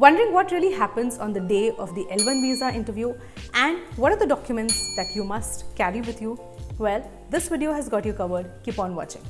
Wondering what really happens on the day of the L1 visa interview and what are the documents that you must carry with you? Well, this video has got you covered. Keep on watching.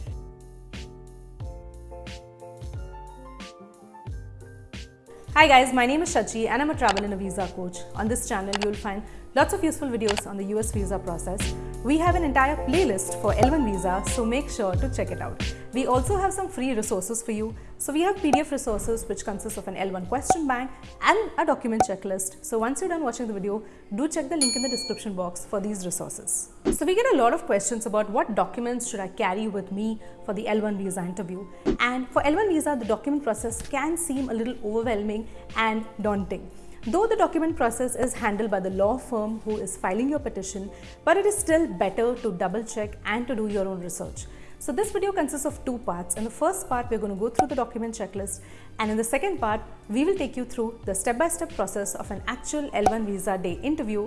Hi guys, my name is Shachi and I'm a travel and a visa coach. On this channel, you'll find lots of useful videos on the US visa process. We have an entire playlist for L1 visa, so make sure to check it out. We also have some free resources for you. So we have PDF resources which consist of an L1 question bank and a document checklist. So once you're done watching the video, do check the link in the description box for these resources. So we get a lot of questions about what documents should I carry with me for the L1 visa interview. And for L1 visa, the document process can seem a little overwhelming and daunting. Though the document process is handled by the law firm who is filing your petition, but it is still better to double check and to do your own research. So this video consists of two parts. In the first part, we're going to go through the document checklist and in the second part, we will take you through the step-by-step -step process of an actual L1 visa day interview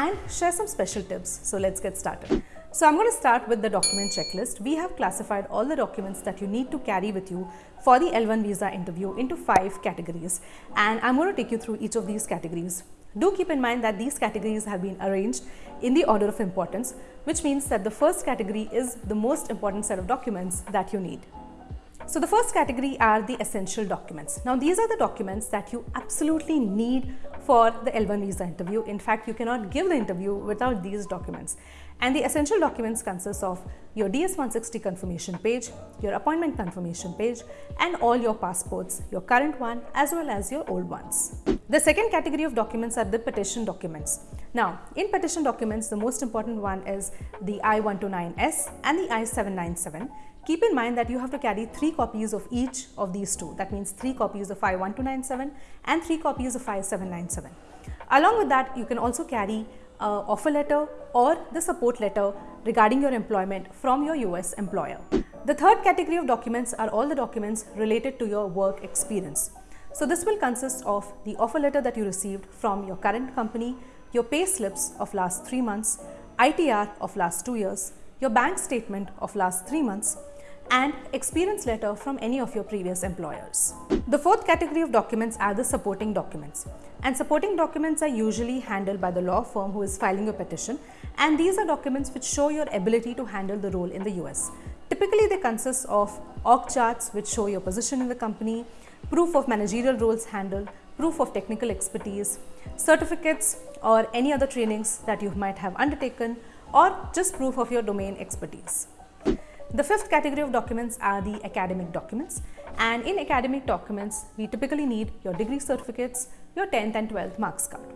and share some special tips. So let's get started. So I'm going to start with the document checklist. We have classified all the documents that you need to carry with you for the L1 visa interview into five categories and I'm going to take you through each of these categories. Do keep in mind that these categories have been arranged in the order of importance, which means that the first category is the most important set of documents that you need. So the first category are the essential documents. Now these are the documents that you absolutely need for the L1 visa interview. In fact, you cannot give the interview without these documents. And the essential documents consist of your DS-160 confirmation page, your appointment confirmation page, and all your passports, your current one as well as your old ones. The second category of documents are the petition documents. Now, in petition documents, the most important one is the I-129S and the I-797. Keep in mind that you have to carry three copies of each of these two. That means three copies of I-129S and three copies of I-797. Along with that, you can also carry uh, offer letter or the support letter regarding your employment from your US employer. The third category of documents are all the documents related to your work experience. So this will consist of the offer letter that you received from your current company, your pay slips of last 3 months, ITR of last 2 years, your bank statement of last 3 months, and experience letter from any of your previous employers. The fourth category of documents are the supporting documents. And supporting documents are usually handled by the law firm who is filing a petition and these are documents which show your ability to handle the role in the US. Typically they consist of org charts which show your position in the company, proof of managerial roles handled, proof of technical expertise, certificates or any other trainings that you might have undertaken or just proof of your domain expertise. The fifth category of documents are the academic documents and in academic documents we typically need your degree certificates, your 10th and 12th marks card.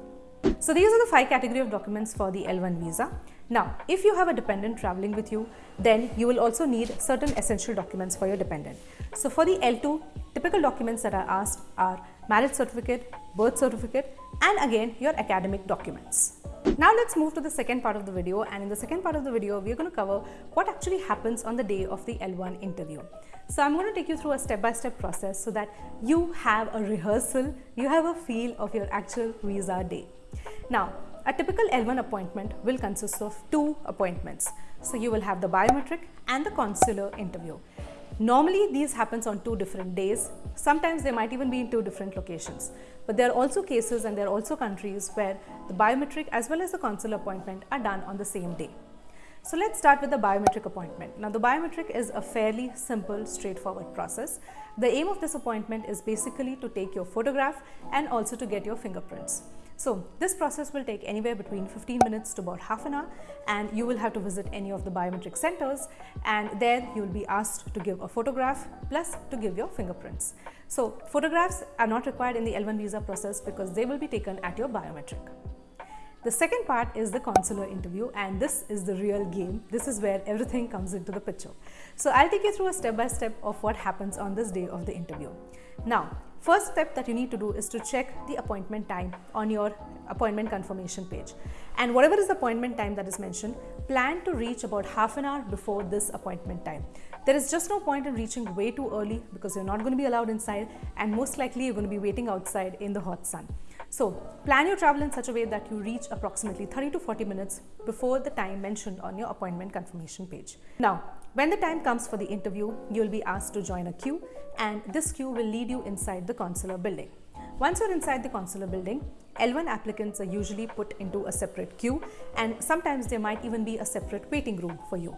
So these are the five category of documents for the L1 visa. Now, if you have a dependent traveling with you, then you will also need certain essential documents for your dependent. So for the L2, typical documents that are asked are marriage certificate, birth certificate, and again your academic documents. Now let's move to the second part of the video and in the second part of the video we are going to cover what actually happens on the day of the L1 interview. So I'm going to take you through a step-by-step -step process so that you have a rehearsal, you have a feel of your actual visa day. Now a typical L1 appointment will consist of two appointments. So you will have the biometric and the consular interview. Normally these happens on two different days. Sometimes they might even be in two different locations. But there are also cases and there are also countries where the biometric as well as the consular appointment are done on the same day. So let's start with the biometric appointment. Now the biometric is a fairly simple, straightforward process. The aim of this appointment is basically to take your photograph and also to get your fingerprints. So this process will take anywhere between 15 minutes to about half an hour and you will have to visit any of the biometric centers and there you will be asked to give a photograph plus to give your fingerprints. So photographs are not required in the L1 visa process because they will be taken at your biometric. The second part is the consular interview and this is the real game. This is where everything comes into the picture. So I'll take you through a step by step of what happens on this day of the interview. Now, First step that you need to do is to check the appointment time on your appointment confirmation page. And whatever is the appointment time that is mentioned, plan to reach about half an hour before this appointment time. There is just no point in reaching way too early because you're not going to be allowed inside and most likely you're going to be waiting outside in the hot sun. So plan your travel in such a way that you reach approximately 30 to 40 minutes before the time mentioned on your appointment confirmation page. Now, when the time comes for the interview, you'll be asked to join a queue and this queue will lead you inside the consular building. Once you're inside the consular building, L1 applicants are usually put into a separate queue and sometimes there might even be a separate waiting room for you.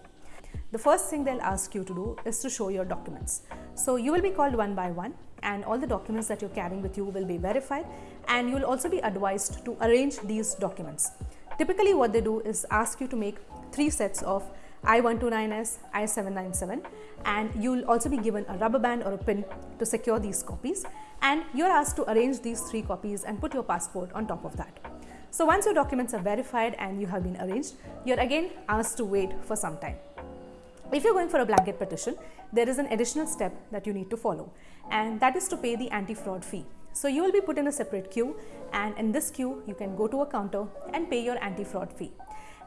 The first thing they'll ask you to do is to show your documents. So you will be called one by one and all the documents that you're carrying with you will be verified and you'll also be advised to arrange these documents. Typically what they do is ask you to make three sets of I-129S, I-797 and you'll also be given a rubber band or a pin to secure these copies and you're asked to arrange these three copies and put your passport on top of that. So once your documents are verified and you have been arranged, you're again asked to wait for some time. If you're going for a blanket petition, there is an additional step that you need to follow and that is to pay the anti-fraud fee. So you will be put in a separate queue and in this queue you can go to a counter and pay your anti-fraud fee.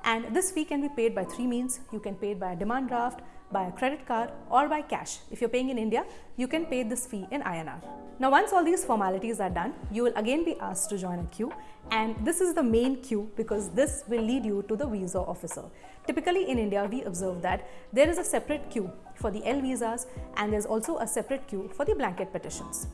And this fee can be paid by three means. You can pay it by a demand draft, by a credit card or by cash. If you're paying in India, you can pay this fee in INR. Now once all these formalities are done, you will again be asked to join a queue and this is the main queue because this will lead you to the visa officer. Typically in India, we observe that there is a separate queue for the L visas and there's also a separate queue for the blanket petitions.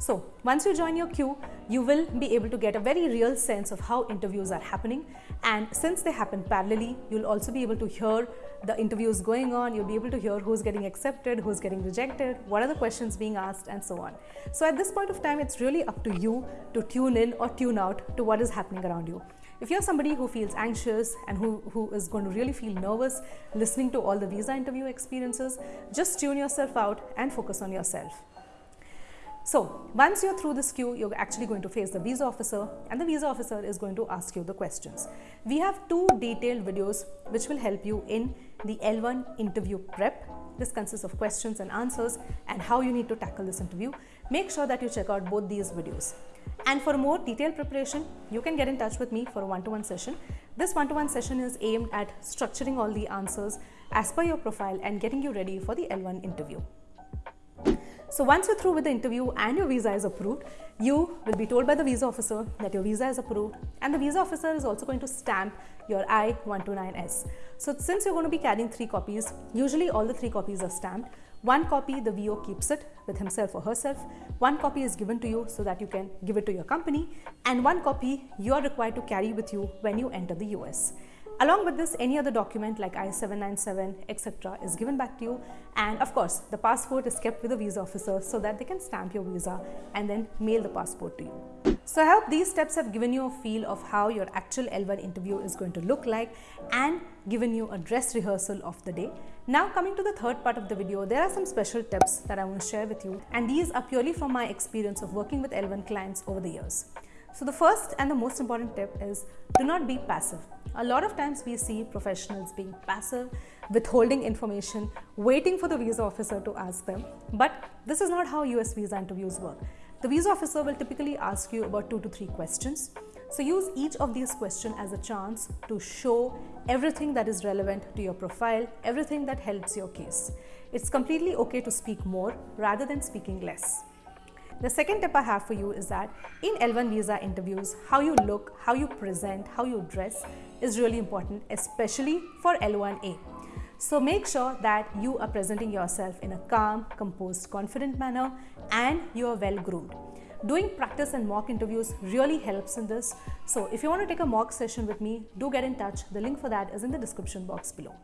So once you join your queue, you will be able to get a very real sense of how interviews are happening. And since they happen parallelly, you'll also be able to hear the interviews going on. You'll be able to hear who's getting accepted, who's getting rejected, what are the questions being asked and so on. So at this point of time, it's really up to you to tune in or tune out to what is happening around you. If you're somebody who feels anxious and who, who is going to really feel nervous listening to all the visa interview experiences, just tune yourself out and focus on yourself. So once you're through this queue, you're actually going to face the visa officer and the visa officer is going to ask you the questions. We have two detailed videos which will help you in the L1 interview prep. This consists of questions and answers and how you need to tackle this interview. Make sure that you check out both these videos. And for more detailed preparation, you can get in touch with me for a one-to-one -one session. This one-to-one -one session is aimed at structuring all the answers as per your profile and getting you ready for the L1 interview. So once you're through with the interview and your visa is approved, you will be told by the visa officer that your visa is approved and the visa officer is also going to stamp your I-129S. So since you're going to be carrying three copies, usually all the three copies are stamped. One copy, the VO keeps it with himself or herself. One copy is given to you so that you can give it to your company. And one copy you are required to carry with you when you enter the US. Along with this, any other document like I-797, etc. is given back to you. And of course, the passport is kept with the visa officer so that they can stamp your visa and then mail the passport to you. So I hope these steps have given you a feel of how your actual L1 interview is going to look like and given you a dress rehearsal of the day. Now coming to the third part of the video, there are some special tips that I want to share with you and these are purely from my experience of working with L1 clients over the years. So the first and the most important tip is do not be passive. A lot of times we see professionals being passive, withholding information, waiting for the visa officer to ask them. But this is not how US visa interviews work. The visa officer will typically ask you about two to three questions. So use each of these questions as a chance to show everything that is relevant to your profile, everything that helps your case. It's completely okay to speak more rather than speaking less. The second tip I have for you is that in L1 visa interviews, how you look, how you present, how you dress is really important, especially for L1A. So make sure that you are presenting yourself in a calm, composed, confident manner and you are well groomed. Doing practice and mock interviews really helps in this. So if you want to take a mock session with me, do get in touch. The link for that is in the description box below.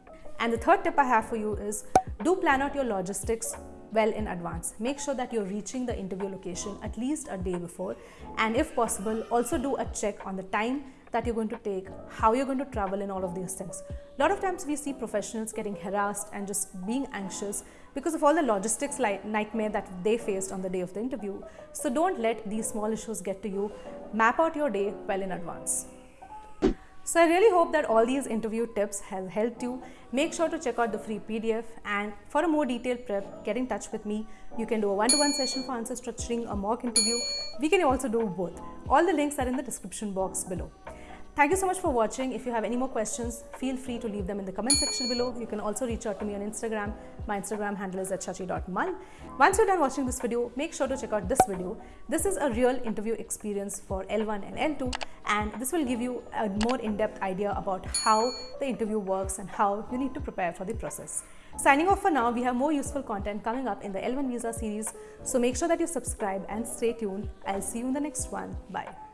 And the third tip I have for you is do plan out your logistics well in advance. Make sure that you're reaching the interview location at least a day before and if possible also do a check on the time that you're going to take, how you're going to travel and all of these things. A lot of times we see professionals getting harassed and just being anxious because of all the logistics nightmare that they faced on the day of the interview. So don't let these small issues get to you. Map out your day well in advance. So I really hope that all these interview tips have helped you. Make sure to check out the free PDF and for a more detailed prep, get in touch with me. You can do a one-to-one -one session for answer structuring, a mock interview. We can also do both. All the links are in the description box below. Thank you so much for watching. If you have any more questions, feel free to leave them in the comment section below. You can also reach out to me on Instagram. My Instagram handle is at shachi.mal. Once you're done watching this video, make sure to check out this video. This is a real interview experience for L1 and L2 and this will give you a more in-depth idea about how the interview works and how you need to prepare for the process. Signing off for now, we have more useful content coming up in the L1 Visa series, so make sure that you subscribe and stay tuned. I'll see you in the next one. Bye.